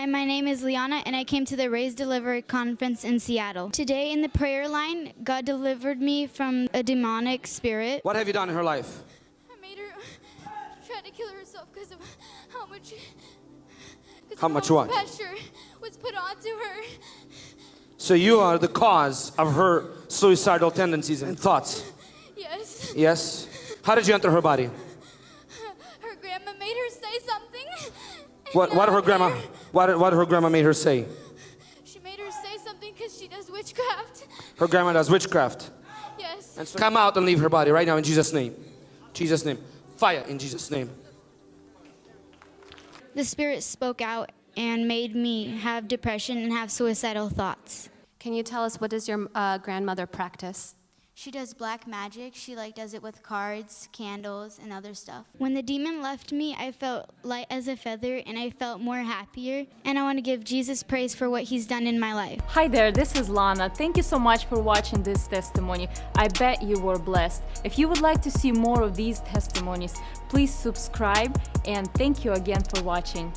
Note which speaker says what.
Speaker 1: Hi, my name is Liana, and I came to the Raise Deliver conference in Seattle. Today, in the prayer line, God delivered me from a demonic spirit.
Speaker 2: What have you done in her life?
Speaker 1: I made her try to kill herself because of how much. 'cause
Speaker 2: How
Speaker 1: of
Speaker 2: much what?
Speaker 1: pressure was put onto her.
Speaker 2: So you are the cause of her suicidal tendencies and thoughts.
Speaker 1: Yes,
Speaker 2: Yes? How did you enter her body?
Speaker 1: her grandma made her say something.
Speaker 2: What, what did her grandma,
Speaker 1: her-
Speaker 2: what, did- what did her grandma made her say?
Speaker 1: She made her say something because she does witchcraft.
Speaker 2: Her grandma does witchcraft.
Speaker 1: Yes.
Speaker 2: And so come out and leave her body right now in Jesus' name. Jesus' name. Fire in Jesus' name.
Speaker 1: The spirit spoke out and made me have depression and have suicidal thoughts.
Speaker 3: Can you tell us what does your uh, grandmother practice?
Speaker 1: She does black magic. She like does it with cards, candles, and other stuff. When the demon left me, I felt light as a feather and I felt more happier. And I want to give Jesus praise for what he's done in my life.
Speaker 4: Hi there, this is Lana. Thank you so much for watching this testimony. I bet you were blessed. If you would like to see more of these testimonies, please subscribe and thank you again for watching.